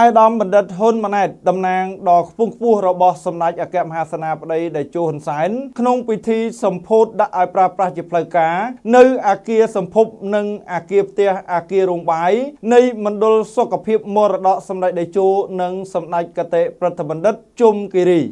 អាយដាមបណ្ឌិតហ៊ុនម៉ាណែតតំណាងដ៏ខ្ពង់ខ្ពស់របស់សម្ដេចអគ្គមហាសេនាបតីតេជោហ៊ុនសែនក្នុងពិធីសម្ពោធដាក់ឲ្យប្រើប្រាស់ជាផ្លូវការនៅអាគារសម្ភពនិងអាគារផ្ទះអាគាររោងបាយនៃមណ្ឌលសុខភាពមរតកសម្ដេចតេជោនិងសម្ដេចកតេប្រតិបណ្ឌិតជុំគិរី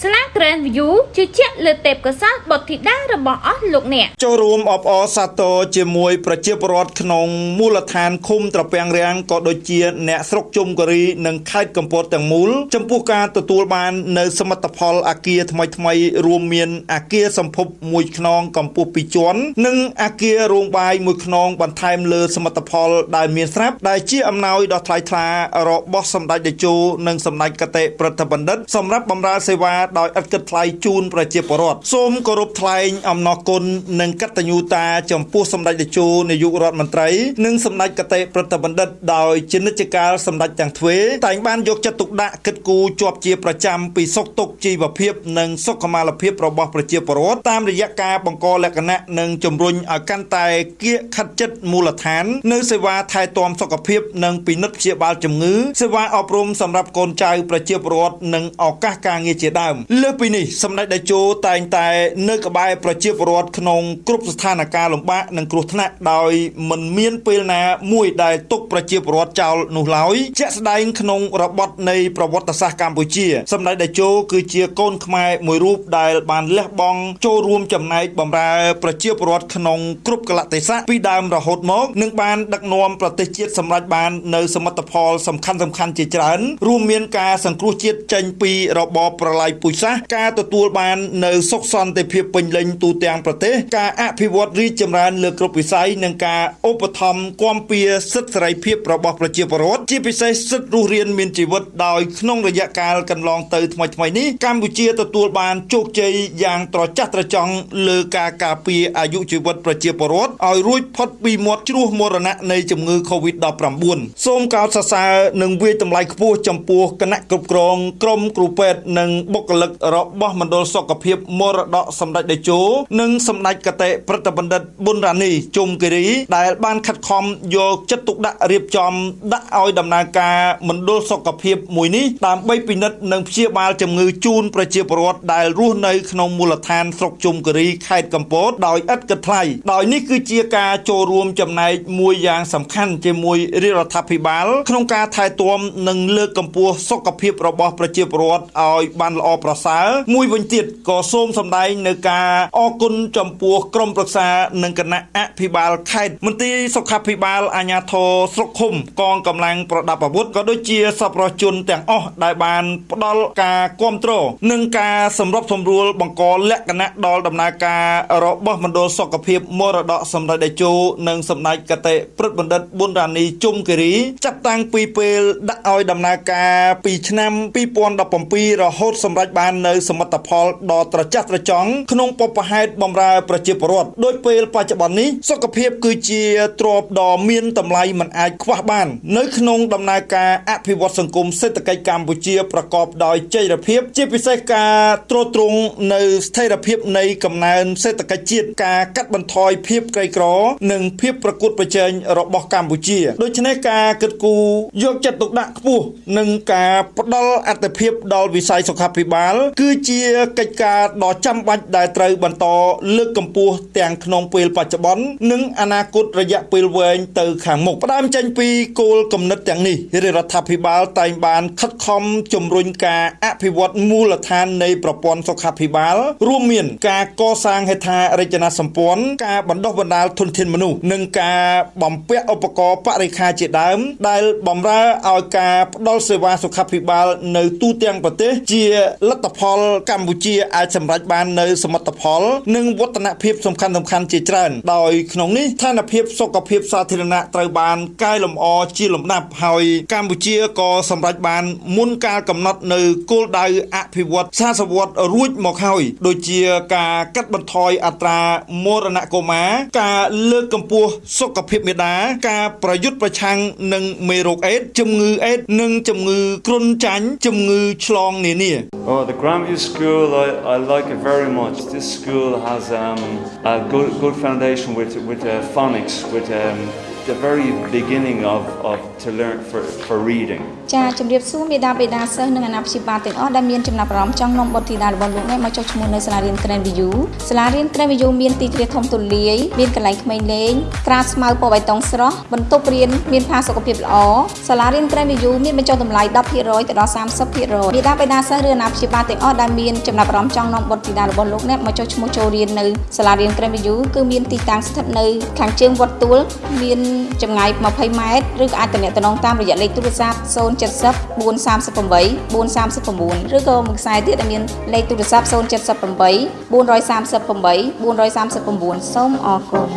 ស្លា Grand View ជឿជាក់លើទេពកោសល្យបុត្រធីតារបស់អស់លោកអ្នកចូលរួមអបអរសាទរជាមួយប្រជាពលរដ្ឋក្នុងមូលដ្ឋានឃុំត្រពាំងរាំងក៏ដូចជាអ្នកស្រុកជុំកូរីនិងខេត្តកំពតទាំងមូលចំពោះការទទួលបាននៅសមិទ្ធផលអាគារថ្មីថ្មីរួមមានអាគារសម្ភពមួយខ្នងកម្ពស់2ជាន់និងអាគាររោងបាយមួយខ្នងបន្ថែមលើសមិទ្ធផលដែលមានស្រាប់ដែលជាអំណោយដ៏ថ្លៃថ្លារបស់សម្ដេចតេជោនិងសម្ដេចកតេប្រតិបណ្ឌិតសម្រាប់បម្រើសេវាដោយឥតគិតថ្លៃជូនប្រជាពលរដ្ឋសូមគោរពថ្លែងអំណរគុណនិងកតញ្ញូតាចំពោះសម្ដេចតេជោនាយករដ្ឋមន្ត្រីនិងសម្ដេចកតេប្រតិបណ្ឌិតដោយជានិច្ចកាលសម្ដេចទាំងទ្វេតែងបានយកចិត្តទុកដាក់គិតគូរជាប់ជាប្រចាំពីសុខទុក្ខជីវភាពនិងសុខុមាលភាពរបស់ប្រជាពលរដ្ឋតាមរយៈការបង្កលក្ខណៈនិងជំរុញឲ្យកាន់តែគៀកខាត់ចិត្តមូលដ្ឋាននៅសេវាថែទាំសុខភាពនិងពិនិត្យព្យាបាលជំងឺសេវាអប់រំសម្រាប់កូនចៅប្រជាពលរដ្ឋនិងឱកាសការងារជាដើមលើសពីនេះសម្ដេចតេជោតែងតែនៅក្បែរប្រជាពលរដ្ឋក្នុងគ្រប់ស្ថានភាពលំបាកនិងគ្រោះថ្នាក់ដោយមិនមានពេលណាមួយដែលទុកប្រជាពលរដ្ឋចោលនោះឡើយជាក់ស្ដែងក្នុងរបបនៃប្រវត្តិសាស្ត្រកម្ពុជាសម្ដេចតេជោគឺជាកូនខ្មែរមួយរូបដែលបានលះបង់ចូលរួមចំណែកបម្រើប្រជាពលរដ្ឋក្នុងគ្រប់កលៈទេសៈពីដើមរហូតមកនិងបានដឹកនាំប្រទេសជាតិសម្រេចបាននៅសមិទ្ធផលសំខាន់សំខាន់ជាច្រើនរួមមានការសង្គ្រោះជាតិចេញពីរបបប្រល័យពូជសាសន៍ការទទួលបាននៅសុខសន្តិភាពពេញលេញទូទាំងប្រទេសការអភិវឌ្ឍរីកចម្រើនលើគ្រប់វិស័យនិងការឧបត្ថម្ភគាំពៀសិទ្ធិសេរីភាពរបស់ប្រជាពលរដ្ឋជាពិសេសសិទ្ធិរស់រានមានជីវិតដោយក្នុងរយៈកាលកន្លងទៅថ្មីថ្មីនេះកម្ពុជាទទួលបានជោគជ័យយ៉ាងត្រចះត្រចង់លើការការពារអាយុជីវិតប្រជាពលរដ្ឋឲ្យរួចផុតពីមាត់ជ្រោះមរណៈនៃជំងឺ Covid-19 សូមកោតសរសើរនិងវាយតម្លៃខ្ពស់ចំពោះគណៈគ្រប់គ្រងក្រុមគ្រូពេទ្យនិងបុគ្គលិករបស់មណ្ឌលសុខភាពមរតកសម្ដេចតេជោនិងសម្ដេចកតេប្រតិបណ្ឌិតប៊ុនរ៉ានីជុំគិរីដែលបានខិតខំយកចិត្តទុកដាក់រៀបចំដាក់ឲ្យដំណើរការមណ្ឌលសុខភាពមួយនេះដើម្បីពិនិត្យនិងព្យាបាលជំងឺជូនប្រជាពលរដ្ឋដែលរស់នៅក្នុងមូលដ្ឋានស្រុកជុំគិរីខេត្តកំពតដោយឥតគិតថ្លៃដោយនេះគឺជាការចូលរួមចំណែកមួយយ៉ាងសំខាន់ជាមួយរាជរដ្ឋាភិបាល ក្នុងការថែទាំនិងលើកកម្ពស់សុខភាពរបស់ប្រជាពលរដ្ឋឲ្យបានល្អប្រសើរមួយវិញទៀតក៏សូមសម្ដែងនៅការអគុណចំពោះក្រុមប្រឹក្សានិងគណៈអភិបាលខេត្តមន្ត្រីសុខាភិបាលអាជ្ញាធរស្រុកឃុំកងកម្លាំងប្រដាប់អាវុធក៏ដូចជាសប្បុរសជនទាំងអស់ដែលបានផ្ដល់ការគ្រប់គ្រងនិងការសម្របសម្រួលបង្កលក្ខណៈដល់ដំណើរការរបស់មណ្ឌលសុខភាពមរតកសម្ដេចតេជោនិងសម្ដេចកតេព្រឹទ្ធបណ្ឌិតប៊ុនរ៉ានីជុំគិរីចាប់តាំងពីពេលដាក់ឲ្យដំណើរការពីឆ្នាំ2017រហូតសម្រេចបាននៅសមិទ្ធផលដ៏ត្រចះត្រចង់ក្នុងបបហេតុបម្រើប្រជាពលរដ្ឋដោយពេលបច្ចុប្បន្ននេះសុខភាពគឺជាទ្រព្យដ៏មានតម្លៃមិនអាចខ្វះបាន នៅក្នុងដំណើរការអភិវឌ្ឍសង្គមសេដ្ឋកិច្ចកម្ពុជាប្រកបដោយចីរភាព ជាពិសេសការទ្រទ្រង់នៅស្ថិរភាពនៃកំណើនសេដ្ឋកិច្ចជាតិការកាត់បន្ថយភាពក្រីក្រ និងភាពប្រកួតប្រជែងរបស់កម្ពុជាដូច្នេះការគិតគូរយកចិត្តទុកដាក់ខ្ពស់និងការផ្ដល់អត្ថប្រយោជន៍ដល់វិស័យសុខាភិបាលគឺជាកិច្ចការដ៏ចាំបាច់ដែលត្រូវបន្តលើកកម្ពស់ទាំងក្នុងពេលបច្ចុប្បន្ននិងអនាគតរយៈពេលវែងទៅខាងមុខផ្ដើមចេញពីគោលគំនិតទាំងនេះរាជរដ្ឋាភិបាលតែងបានខិតខំជំរុញការអភិវឌ្ឍមូលដ្ឋាននៃប្រព័ន្ធសុខាភិបាល រួមមាន ការកសាងហេដ្ឋារចនាសម្ព័ន្ធការបណ្ដុះបណ្ដាលធនធានមនុស្សនិងការបំពាក់ឧបករណ៍បរិខាជាដើម ដែលបម្រើឲ្យការផ្ដល់សេវាសុខាភិបាលនៅទូទាំងប្រទេសជាលទ្ធផលកម្ពុជាអាចសម្រេចបាននៅសមិទ្ធផល និងវឌ្ឍនភាពសំខាន់សំខាន់ជាច្រើនដោយក្នុងនេះស្ថានភាពសុខភាពសាធារណៈត្រូវបានកែលម្អជាលំដាប់ហើយកម្ពុជាក៏សម្រេចបានមុនកាលកំណត់នៅគោលដៅអភិវឌ្ឍសាសវត្សរួចមកហើយដូចជាការកាត់បន្ថយអត្រាមរណកុមារការលើកកម្ពស់សុខភាពមេដាការប្រយុទ្ធប្រឆាំងនឹងមេរោគអេដជំងឺអេដនិងជំងឺគ្រុនចាញ់ជំងឺឆ្លងនានា Oh, the Grandview School, I, I like it very much. This school has um, a good, good foundation with, with uh, phonics, with um, the very beginning of, of to learn for, for reading. ចាជំរាបសួរមេដាបេដាសិស្សនិងអាណាព្យាបាលទាំងអស់ដែលមានចំណាប់អារម្មណ៍ចង់នាំបុត្រធីតារបស់លោកអ្នកមកចុះឈ្មោះនៅសាលារៀន Grand View សាលារៀន Grand View មានទីធ្លាធំទូលាយមានកន្លែងក្មេងលេងក្រាលស្មៅពណ៌បៃតងស្រស់បន្ទប់រៀនមានផាសុកភាពល្អសាលារៀន Grand View មានបញ្ចុះតម្លៃ10%ទៅដល់30%មេដាបេដាសិស្សឬអាណាព្យាបាលទាំងអស់ដែលមានចំណាប់អារម្មណ៍ចង់នាំបុត្រធីតារបស់លោកអ្នកមកចុះឈ្មោះចូលរៀននៅសាលារៀន Grand View គឺមានទីតាំងស្ថិតនៅខាងជើងវត្តទួលមានចម្ងាយ20ម៉ែត្រឬក៏អាចទំនាក់ទំនងតាមរយៈលេខទូរស័ព្ទ070 438 439ឬក៏មួយខ្សែទៀតដែលមានលេខទូរស័ព្ទ078 438 439សូមអរគុណ